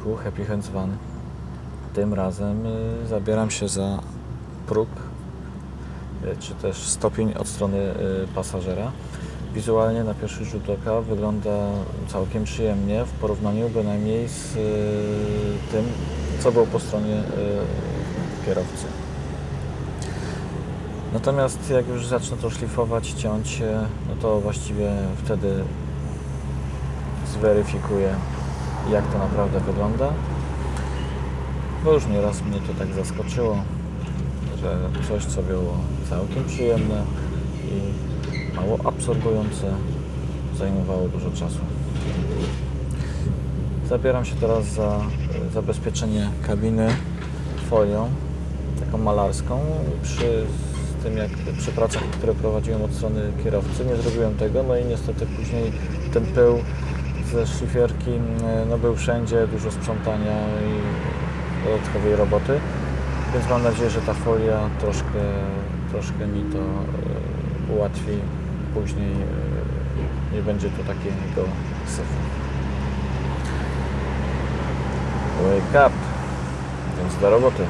odcinku Happy Hands Van. Tym razem y, zabieram się za próg, y, czy też stopień od strony y, pasażera. Wizualnie na pierwszy rzut oka wygląda całkiem przyjemnie w porównaniu bynajmniej z tym, co było po stronie kierowcy. Natomiast jak już zacznę to szlifować, ciąć no to właściwie wtedy zweryfikuję, jak to naprawdę wygląda. Bo już nieraz mnie to tak zaskoczyło, że coś, co było całkiem przyjemne i mało absorbujące, zajmowało dużo czasu. Zabieram się teraz za e, zabezpieczenie kabiny folią, taką malarską. Przy tym, jak przy pracach, które prowadziłem od strony kierowcy, nie zrobiłem tego, no i niestety później ten pył ze szlifierki e, no, był wszędzie, dużo sprzątania i dodatkowej roboty, więc mam nadzieję, że ta folia troszkę, troszkę mi to e, ułatwi. Później e, nie będzie tu takiego syfu. Wake up! Więc do roboty.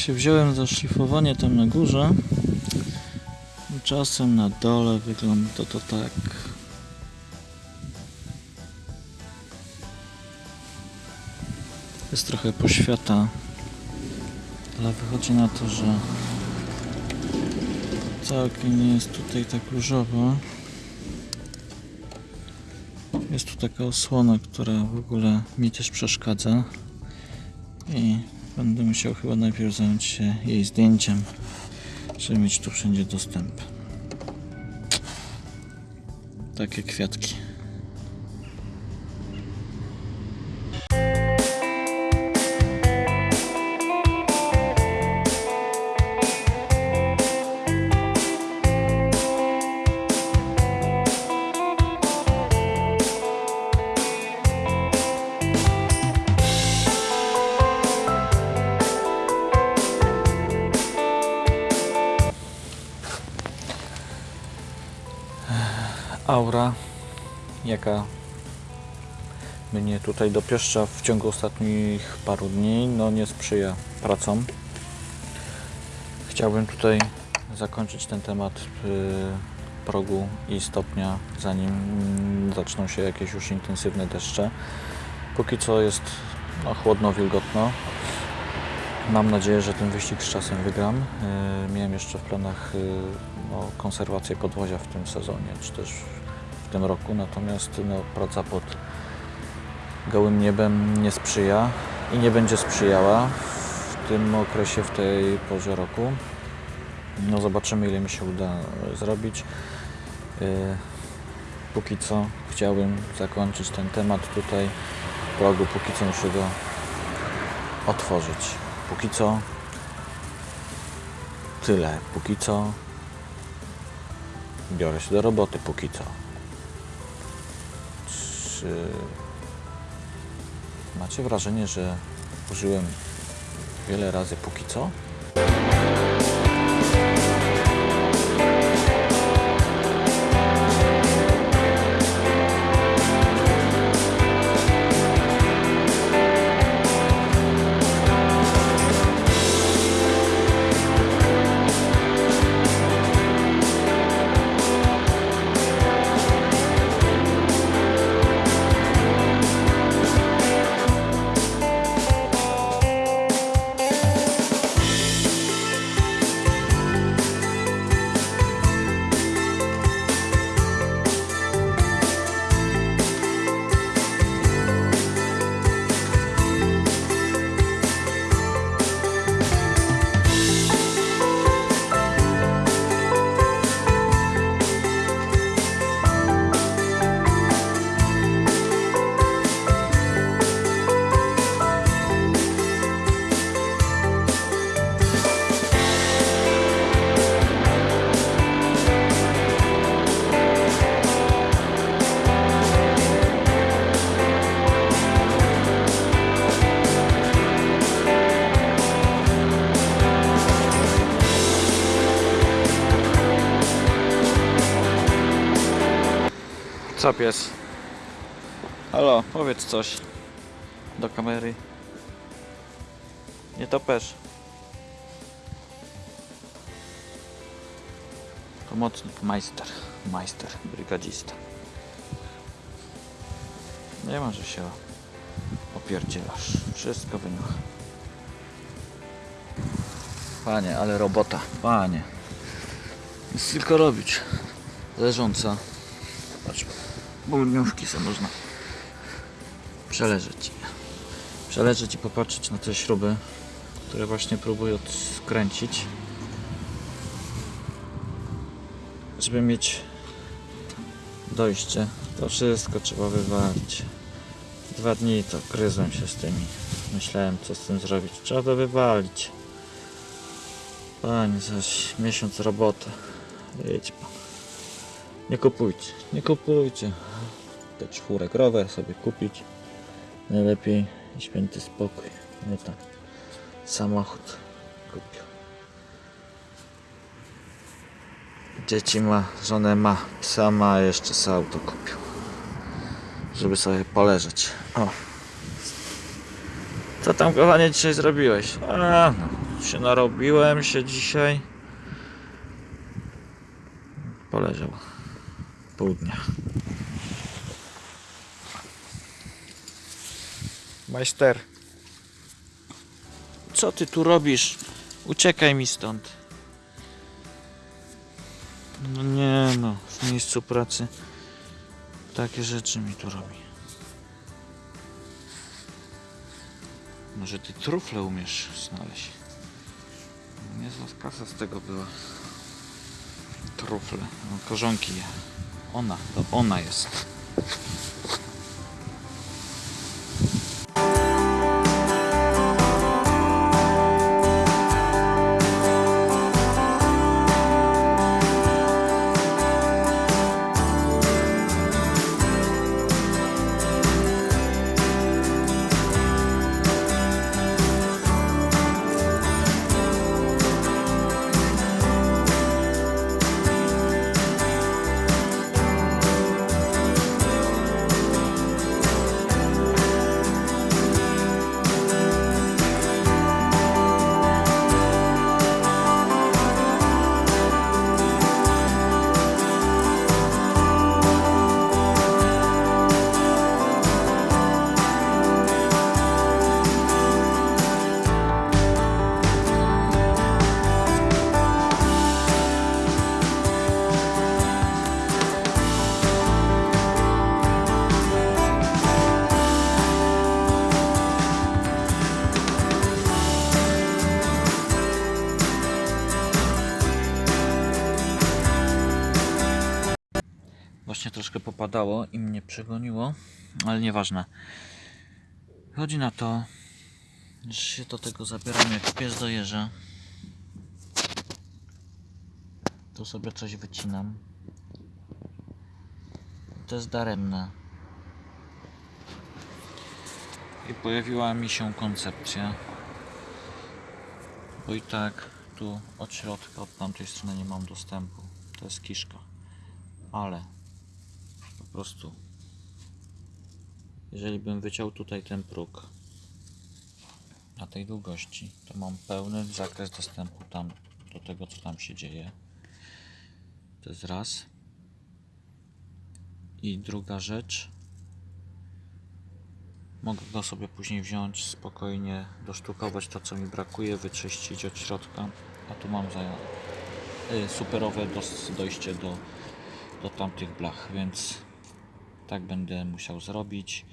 Się wziąłem za szlifowanie tam na górze. Czasem na dole wygląda to tak. Jest trochę poświata, ale wychodzi na to, że całkiem nie jest tutaj tak różowo. Jest tu taka osłona, która w ogóle mi też przeszkadza i Będę musiał chyba najpierw zająć się jej zdjęciem, żeby mieć tu wszędzie dostęp. Takie kwiatki. Aura, jaka mnie tutaj dopieszcza w ciągu ostatnich paru dni, no nie sprzyja pracom. Chciałbym tutaj zakończyć ten temat y, progu i stopnia, zanim zaczną się jakieś już intensywne deszcze. Póki co jest no, chłodno, wilgotno. Mam nadzieję, że ten wyścig z czasem wygram. Y, Miałem jeszcze w planach no, konserwację podwozia w tym sezonie, czy też tym roku, natomiast no, praca pod gołym niebem nie sprzyja i nie będzie sprzyjała w tym okresie, w tej porze roku. No zobaczymy ile mi się uda zrobić. E, Póki co chciałbym zakończyć ten temat tutaj w progu, póki co muszę go otworzyć. Póki co tyle. Póki co biorę się do roboty. Póki co. Czy macie wrażenie, że użyłem wiele razy póki co? Co pies? Halo, powiedz coś do kamery. Nie topesz. Pomocnik, majster, majster, brygadzista. Nie ma, że się opierdzielasz. Wszystko wyniucha. Panie, ale robota, panie. Jest tylko robić. Leżąca. Patrz, bulniówki sobie można przeleżeć. Przeleżeć i popatrzeć na te śruby, które właśnie próbuję skręcić. Żeby mieć dojście, to wszystko trzeba wywalić. Dwa dni to gryzłem się z tymi. Myślałem co z tym zrobić. Trzeba to wywalić. Panie, zaś miesiąc roboty. Idź pan. Nie kupujcie, nie kupujcie. Te czwórek rower sobie kupić. Najlepiej święty spokój. Nie tak. Samochód kupił. Dzieci ma, żonę ma, psa ma, jeszcze sobie auto kupił. Żeby sobie poleżeć. O. Co tam kochanie dzisiaj zrobiłeś? A, no, się narobiłem się dzisiaj. Poleżał pół dnia. Majster. Co ty tu robisz? Uciekaj mi stąd. No nie no, w miejscu pracy takie rzeczy mi tu robi. Może ty trufle umiesz znaleźć? Niezła kasa z tego była. Trufle, no, korzonki je. Ona, to ona jest. Popadało i mnie przegoniło, ale nieważne. Chodzi na to, że się do tego zabieram jak pies do jeża. Tu sobie coś wycinam. To jest daremne. I pojawiła mi się koncepcja. Bo i tak tu od środka, od tamtej strony nie mam dostępu. To jest kiszka. Ale prostu jeżeli bym wyciął tutaj ten próg na tej długości, to mam pełny zakres dostępu tam do tego, co tam się dzieje. To jest raz. I druga rzecz. Mogę go sobie później wziąć, spokojnie dosztukować to, co mi brakuje, wyczyścić od środka. A tu mam za y, superowe dojście do, do tamtych blach, więc tak będę musiał zrobić.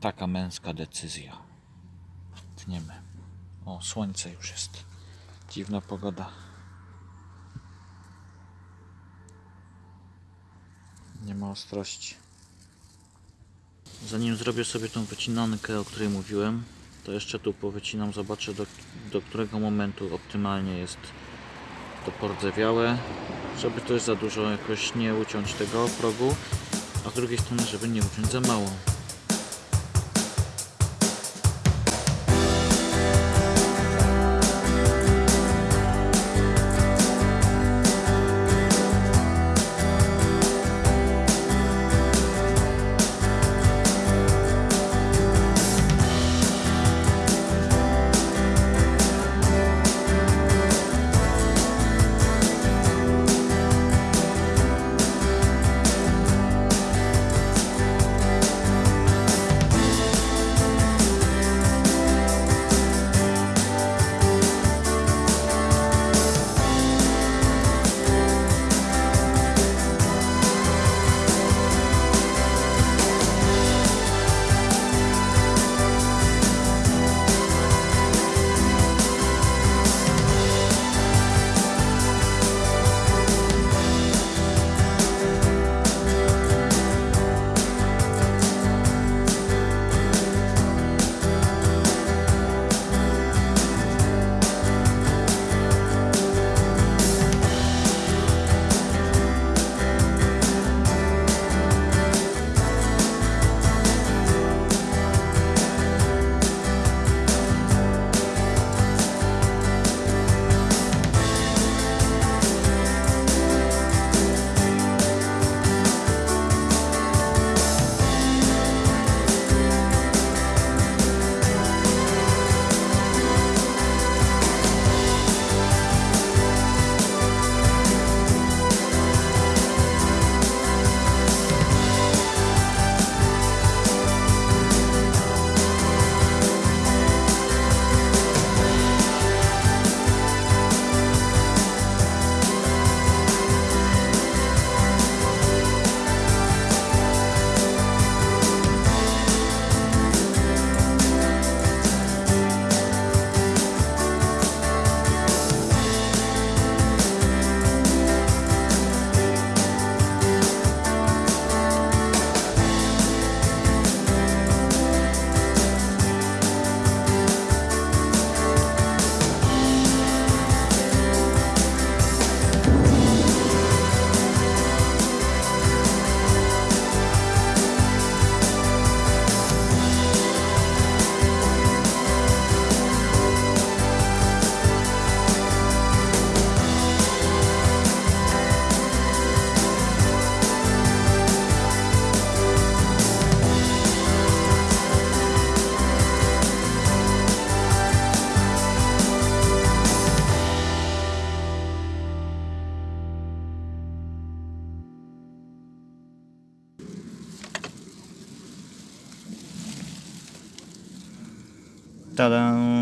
Taka męska decyzja. Tniemy. O, słońce już jest. Dziwna pogoda. Nie ma ostrości. Zanim zrobię sobie tą wycinankę, o której mówiłem, to jeszcze tu powycinam, zobaczę do, do którego momentu optymalnie jest to pordzewiałe, żeby też za dużo jakoś nie uciąć tego progu, a z drugiej strony, żeby nie uciąć za mało. ¡Tadán!